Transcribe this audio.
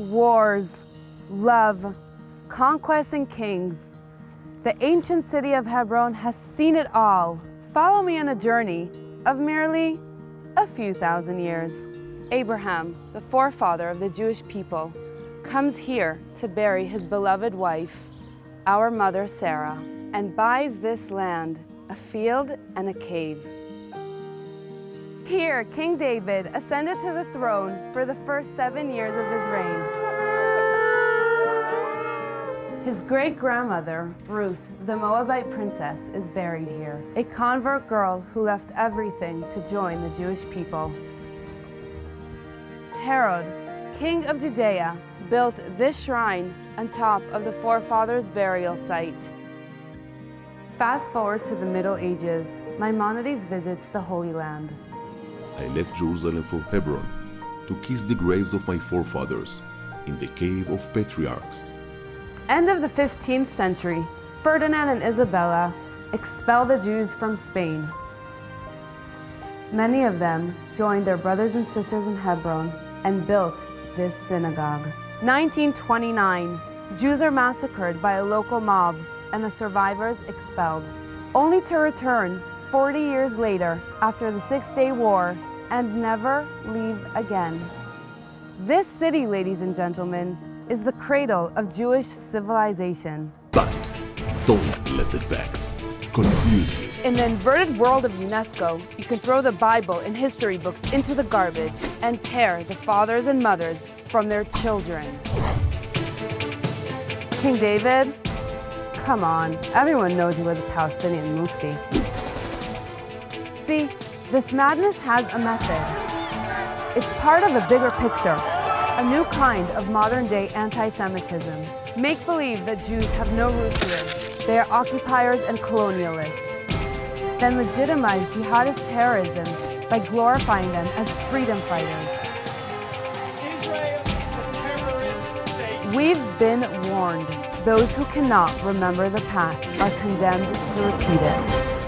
wars, love, conquests and kings. The ancient city of Hebron has seen it all. Follow me on a journey of merely a few thousand years. Abraham, the forefather of the Jewish people, comes here to bury his beloved wife, our mother Sarah, and buys this land, a field and a cave. Here, King David ascended to the throne for the first seven years of his reign. His great-grandmother, Ruth, the Moabite princess, is buried here, a convert girl who left everything to join the Jewish people. Herod, king of Judea, built this shrine on top of the forefathers' burial site. Fast forward to the Middle Ages, Maimonides visits the Holy Land. I left Jerusalem for Hebron to kiss the graves of my forefathers in the cave of patriarchs. End of the 15th century, Ferdinand and Isabella expelled the Jews from Spain. Many of them joined their brothers and sisters in Hebron and built this synagogue. 1929, Jews are massacred by a local mob and the survivors expelled, only to return 40 years later after the Six-Day War and never leave again. This city, ladies and gentlemen, is the cradle of Jewish civilization. But don't let the facts confuse you. In the inverted world of UNESCO, you can throw the Bible and history books into the garbage and tear the fathers and mothers from their children. King David? Come on, everyone knows you were the Palestinian Mufti. See, this madness has a method. It's part of a bigger picture, a new kind of modern-day anti-Semitism. Make believe that Jews have no roots here. They are occupiers and colonialists. Then legitimize jihadist terrorism by glorifying them as freedom fighters. We've been warned. Those who cannot remember the past are condemned to repeat it.